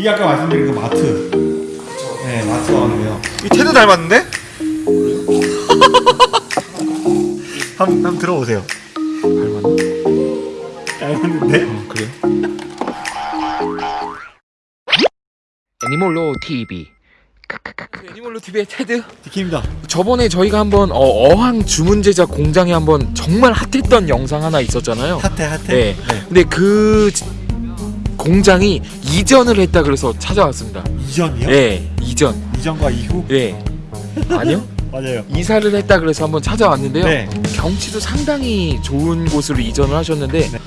이게 아까 말씀드린 그 마트. 네, 마트가 오는데요. 이 테드 닮았는데? 한번 한번 들어보세요. 닮았나? 닮았는데? 어, 그래요? 애니몰로 TV 애니몰로 TV의 테드 디키입니다. 저번에 저희가 한번 어, 어항 주문 제작 공장에 한번 정말 핫했던 영상 하나 있었잖아요 핫해 핫해. 네. 근데 그 지- 공장이 이전을 했다 그래서 찾아왔습니다 이전이요? 네 이전 이전과 이후? 네 아니요 맞아요. 이사를 했다 그래서 한번 찾아왔는데요 네. 경치도 상당히 좋은 곳으로 이전을 하셨는데 네.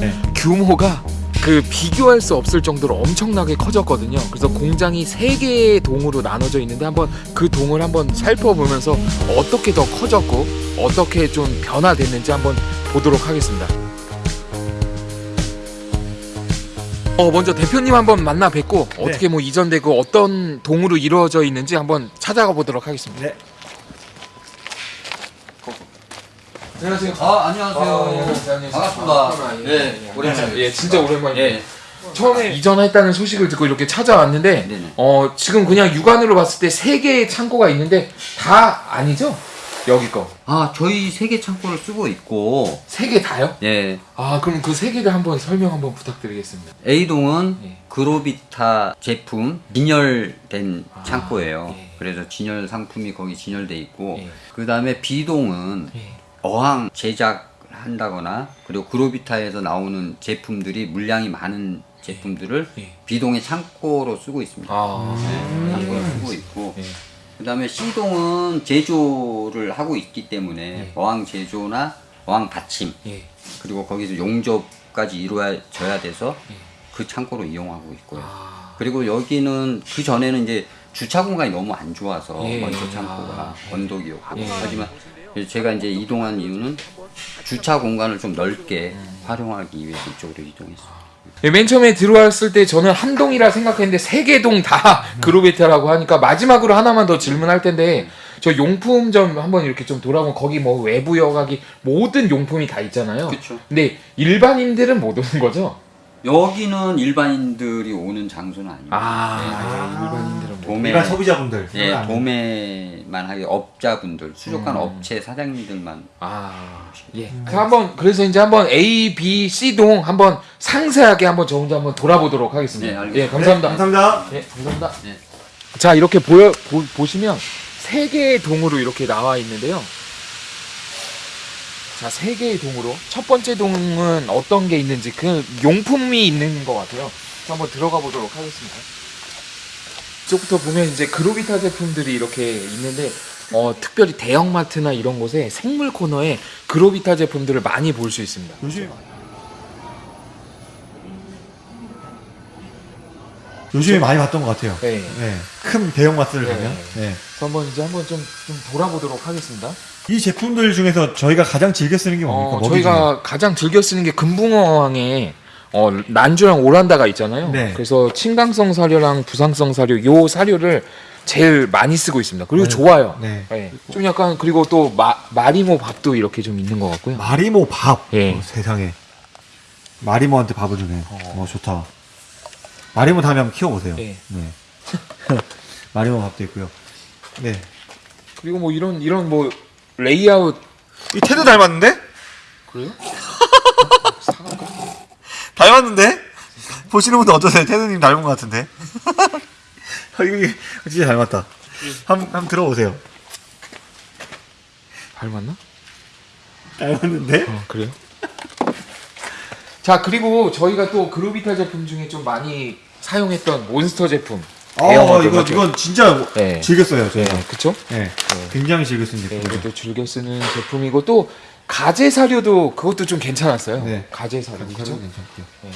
네. 규모가 그 비교할 수 없을 정도로 엄청나게 커졌거든요. 그래서 공장이 세 개의 동으로 나눠져 있는데 한번 그 동을 한번 살펴보면서 어떻게 더 커졌고 어떻게 좀 변화됐는지 한번 보도록 하겠습니다. 어 먼저 대표님 한번 만나 뵙고 네. 어떻게 뭐 이전되고 어떤 동으로 이루어져 있는지 한번 찾아가 보도록 하겠습니다. 네. 안녕하세요. 아 안녕하세요. 아, 예, 안녕하세요. 반갑습니다. 아, 예, 네, 예, 오랜만에. 예, 진짜 오랜만이에요. 예. 처음에 이전했다는 소식을 듣고 이렇게 찾아왔는데 네네. 어 지금 그냥 육안으로 봤을 때 세 개의 창고가 있는데 다 아니죠? 여기 거. 아 저희 세계 창고를 쓰고 있고 세 개 다요? 예 아 그럼 그 세 개를 한번 설명 한번 부탁드리겠습니다. A동은 예. 그로비타 제품 진열된 아, 창고예요. 예. 그래서 진열 상품이 거기 진열돼 있고 예. 그 다음에 B동은 예. 어항 제작한다거나 그리고 그로비타에서 나오는 제품들이 물량이 많은 제품들을 예. B동의 창고로 쓰고 있습니다. 아. 네, 창고로 쓰고 있고 예. 그 다음에 C동은 제조를 하고 있기 때문에 네. 어항 제조나 어항 받침 예. 그리고 거기서 용접까지 이루어져야 돼서 예. 그 창고로 이용하고 있고요. 아. 그리고 여기는 그 전에는 이제 주차 공간이 너무 안 좋아서 예. 먼저 아. 창고가 언덕이었고 예. 하지만 제가 이제 이동한 이유는 주차 공간을 좀 넓게 활용하기 위해서 이쪽으로 이동했어요. 예, 맨 처음에 들어왔을 때 저는 한 동이라 생각했는데 세 개 동 다 그로베타라고 하니까 마지막으로 하나만 더 질문할 텐데 저 용품점 한번 이렇게 좀 돌아보면 거기 뭐 외부 여각이 모든 용품이 다 있잖아요. 그쵸. 근데 일반인들은 못 오는 거죠? 여기는 일반인들이 오는 장소는 아닙니다. 아, 네. 일반인들은 못. 도매 일반 소비자분들. 예, 안 도매만 하게 업자분들, 수족관 음. 업체 사장님들만 아, 예. 그래서 한번 그래서 이제 한번 A, B, C 동 한번 상세하게 한번 저 혼자 한번 돌아보도록 하겠습니다. 네, 알겠습니다. 예, 감사합니다. 네, 감사합니다. 예, 감사합니다. 네. 자, 이렇게 보여 보, 보시면 세 개의 동으로 이렇게 나와 있는데요. 자, 세 개의 동으로 첫 번째 동은 어떤 게 있는지 그 용품이 있는 것 같아요. 한번 들어가 보도록 하겠습니다. 이쪽부터 보면 이제 그로비타 제품들이 이렇게 있는데 어, 특별히 대형마트나 이런 곳에 생물 코너에 그로비타 제품들을 많이 볼 수 있습니다. 요즘 요즘에 많이 봤던 것 같아요. 네. 네. 큰 대형 마트를 네. 가면. 네. 그래서 한번 이제 한번 좀, 좀 돌아보도록 하겠습니다. 이 제품들 중에서 저희가 가장 즐겨 쓰는 게 뭡니까? 어, 먹이 저희가 가장 즐겨 쓰는 게 금붕어항에 어, 난주랑 오란다가 있잖아요. 네. 그래서 친강성 사료랑 부상성 사료 요 사료를 제일 많이 쓰고 있습니다. 그리고 네. 좋아요. 네. 네. 좀 약간 그리고 또 마, 마리모 밥도 이렇게 좀 있는 것 같고요. 마리모 밥. 예. 어, 세상에. 마리모한테 밥을 주네. 어, 좋다. 마리모 다음에 한번 키워보세요. 예. 네. 마리모 밥도 있고요. 네. 그리고 뭐 이런 이런 뭐 레이아웃 이 테드 닮았는데? 그래요? 닮았는데? 보시는 분들 어떠세요? 테드님 닮은 것 같은데? 아, 진짜 닮았다. 한, 한번 들어보세요. 닮았나? 닮았는데? 어, 그래요? 자 그리고 저희가 또 그루비타 제품 중에 좀 많이 사용했던 몬스터 제품 아, 이거, 이건 진짜 네. 즐겼어요, 네, 저희가. 그쵸? 네. 굉장히 즐겨 쓴 네, 제품이죠. 이것도 즐겨 쓰는 제품이고 또 가재 사료도 그것도 좀 괜찮았어요. 네. 가재 사료, 그죠? 괜찮고요. 네.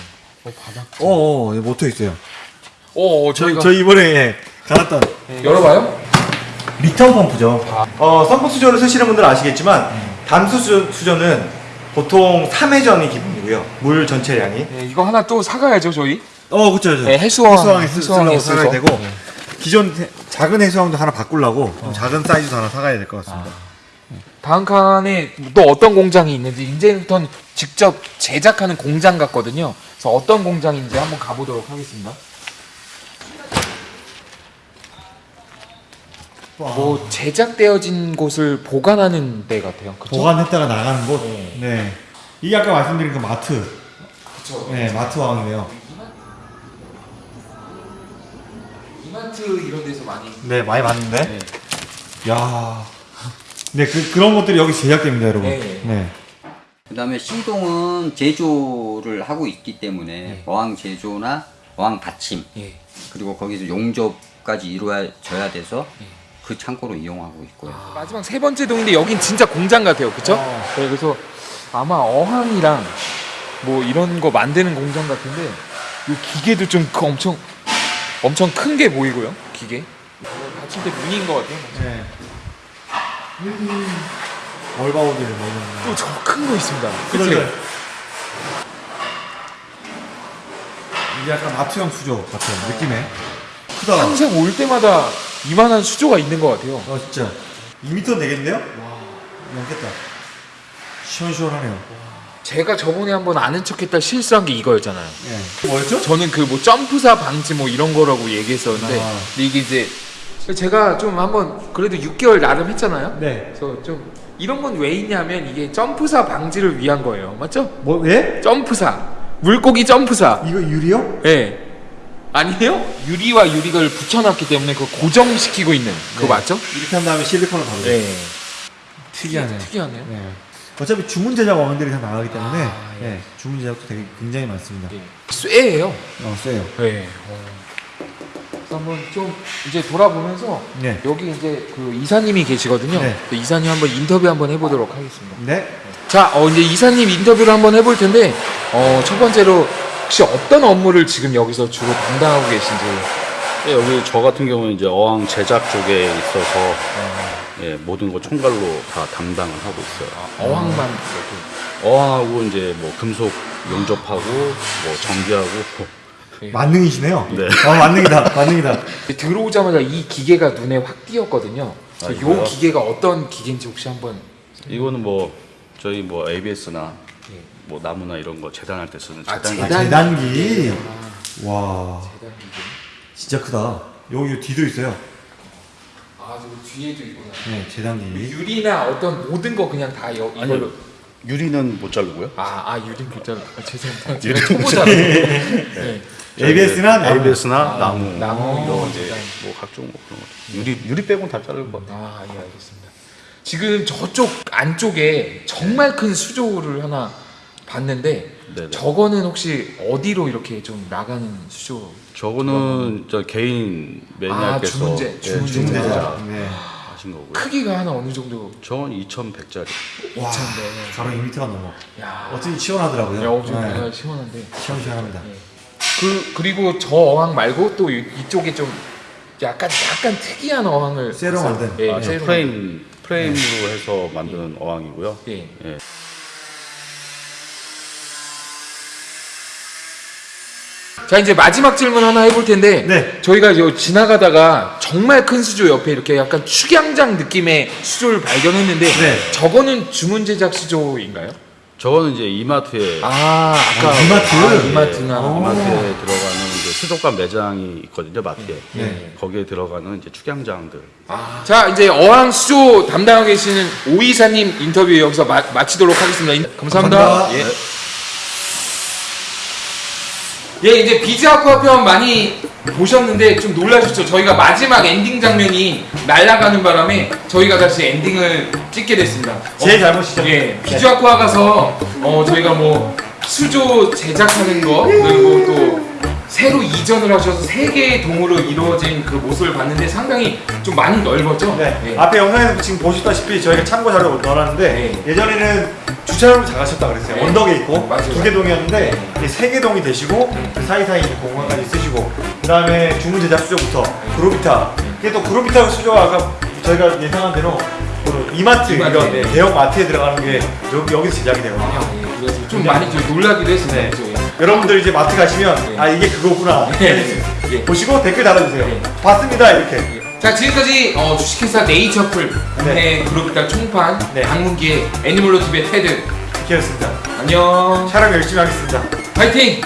어, 바닥. 어, 어, 모터 있어요. 어, 어, 저희, 저희가 저희 이번에 예, 갈았던 네, 열어봐요. 리턴 펌프죠. 어, 펌프 수전을 쓰시는 분들은 아시겠지만 담수 수, 수전은 보통 3회전이 기본이고요. 물 전체량이. 네, 이거 하나 또 사가야죠, 저희. 어, 그렇죠. 네, 해수항, 해수항에 쓰- 해수항에 쓰려고. 되고 네. 기존 해- 작은 해수항도 하나 바꾸려고 좀 작은 사이즈도 하나 사가야 될 것 같습니다. 다음 칸에 또 어떤 공장이 있는지 이제부터는 직접 제작하는 공장 같거든요. 그래서 어떤 공장인지 한번 가보도록 하겠습니다. 뭐 제작되어진 곳을 보관하는 데 같아요. 그렇죠? 보관했다가 나가는 곳. 네. 네. 이게 아까 말씀드린 그 마트. 그렇죠. 네, 마트 왕이네요. 이마트 이런 데서 많이 네, 많이 봤는데. 네. 야. 네, 그, 그런 것들이 여기 제작됩니다, 여러분. 네. 네. 그 다음에 C동은 제조를 하고 있기 때문에 네. 어항 제조나 어항 받침 예. 그리고 거기서 용접까지 이루어져야 돼서 네. 그 창고로 이용하고 있고요. 마지막 세 번째 동인데 여긴 진짜 공장 같아요, 그렇죠? 어. 네, 그래서 아마 어항이랑 뭐 이런 거 만드는 공장 같은데 이 기계도 좀그 엄청 엄청 큰 게 보이고요, 기계. 받침대 문인 것 같아요. 네. 얼바우드를 뭐 이런 거. 또저 큰 거 있습니다. 그치? 이게 약간 마트형 수조 같아요, 느낌에. 크다. 항상 올 때마다 이만한 수조가 있는 것 같아요. 아, 진짜. 2m 되겠는데요? 와. 넘겠다. 시원시원하네요. 제가 저번에 한번 아는 척했다 실수한 게 이거였잖아요. 네. 뭐였죠? 저는 그 뭐 점프사 방지 뭐 이런 거라고 얘기했었는데 아. 근데 이게 이제 제가 좀 한번 그래도 6개월 나름 했잖아요. 네. 그래서 좀 이런 건 왜 있냐면 이게 점프사 방지를 위한 거예요. 맞죠? 뭐, 예? 점프사. 물고기 점프사. 이거 유리요? 예. 아니에요? 유리와 유리를 붙여놨기 때문에 그거 고정시키고 있는 그거 네. 맞죠? 이렇게 한 다음에 실리콘을 바르죠. 네. 특이하네. 특이하네요. 네. 어차피 주문 제작 왕들이 다 나가기 때문에 아, 예. 네, 주문 제작도 되게 굉장히 많습니다. 예. 쇠예요. 어, 세요. 네. 어. 그래서 한번 좀 이제 돌아보면서 네. 여기 이제 그 이사님이 계시거든요. 네. 그 이사님 한번 인터뷰 한번 해보도록 하겠습니다. 네. 자, 어, 이제 이사님 인터뷰를 한번 해볼 텐데, 어, 첫 번째로 혹시 어떤 업무를 지금 여기서 주로 담당하고 계신지. 예, 여기 저 같은 경우는 이제 어항 제작 쪽에 있어서 예, 모든 거 총괄로 다 담당을 하고 있어요. 어항만 어항하고 이제 뭐 금속 용접하고 뭐 전기하고 만능이시네요. 네. 어, 만능이다. 만능이다. 들어오자마자 이 기계가 눈에 확 띄었거든요. 아, 이거요? 기계가 어떤 기계인지 혹시 한번. 이거는 뭐 저희 뭐 ABS나 예. 뭐 나무나 이런 거 재단할 때 쓰는 아, 재단 아, 재단- 재단기. 아, 와, 대단 기계. 진짜 크다. 여기 뒤도 있어요. 아, 저 뒤에도 있구나. 네, 재단기. 유리나 어떤 모든 거 그냥 다 여, 이걸로. 아니요. 유리는 못 자르고요. 아, 아 유리 글자 아, 죄송합니다. 제가 초보자라서. 네. ABS나 나무. ABS나 나무, 나무 이런 이제. 뭐 각종 뭐 그런 거. 유리 유리 빼고는 다 자를 것 같아요. 아, 예, 알겠습니다. 지금 저쪽 안쪽에 정말 큰 수조를 하나 봤는데 네네. 저거는 혹시 어디로 이렇게 좀 나가는 수조? 저거는 저 개인 매니아께서 주문제, 예, 주문제. 주문제 제작. 네. 하신 거고요. 크기가 하나 어느 정도? 저건 2,100짜리. 와, 2,000대. 바로 2m가 넘어. 야, 어쩐지 시원하더라고요. 야, 엄청 네. 네. 시원한데. 시원시원합니다. 그 그리고 저 어항 말고 또 이- 이쪽에 좀 약간 약간 특이한 어항을 쇠로. 만든. 예, 아, 프레임 프레임으로 해서 만든 어항이고요. 만든. 예. 예. 자 이제 마지막 질문 하나 해볼 텐데 네. 저희가 요 지나가다가 정말 큰 수조 옆에 이렇게 약간 축양장 느낌의 수조를 발견했는데 네. 저거는 주문 제작 수조인가요? 저거는 이제 이마트에 아 아까 아, 이마트? 아, 이마트나 어. 이마트에 들어가는 이제 수족관 매장이 있거든요, 마트에. 네. 거기에 들어가는 이제 축양장들. 자 이제 어항 수조 담당하고 계시는 오이사님 인터뷰 여기서 마, 마치도록 하겠습니다. 인- 감사합니다. 감사합니다. 예. 예, 이제 비즈 아쿠아 편 많이 보셨는데 좀 놀라셨죠? 저희가 마지막 엔딩 장면이 날아가는 바람에 저희가 다시 엔딩을 찍게 됐습니다. 제 잘못이죠. 예, 비즈 아쿠아 가서 어 저희가 뭐 수조 제작하는 거 그리고 또 새로 이전을 하셔서 세 개의 동으로 이루어진 그 모습을 봤는데 상당히 좀 많이 넓었죠? 네. 예. 앞에 영상에서 지금 보셨다시피 저희가 참고 자료 넣어놨는데 네. 예전에는 주차장을 작으셨다 그랬어요. 네. 언덕에 있고. 두 개 동이었는데 네. 이제 세개 동이 되시고 그 사이사이 공간까지 쓰시고 그 다음에 주문 제작 수조부터 그로비타 이게 또 그로비타 수조가 아까 저희가 예상한 대로 그 이마트 이마트, 이런 네. 대형 마트에 들어가는 게 여기, 여기서 제작이 되거든요. 아, 예. 좀 많이 좀 놀라기도 했습니다. 네. 예. 여러분들 이제 마트 가시면 네. 아 이게 그거구나 예. 예. 보시고 댓글 달아주세요. 네. 봤습니다 이렇게. 자 지금까지 어, 주식회사 네이처풀 네. 그룹이다 총판 네. 방문기의 애니멀로 TV의 테드 기였습니다. 안녕 촬영 열심히 하겠습니다. 파이팅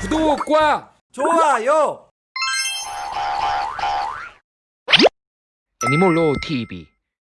구독과 좋아요. 애니멀로 TV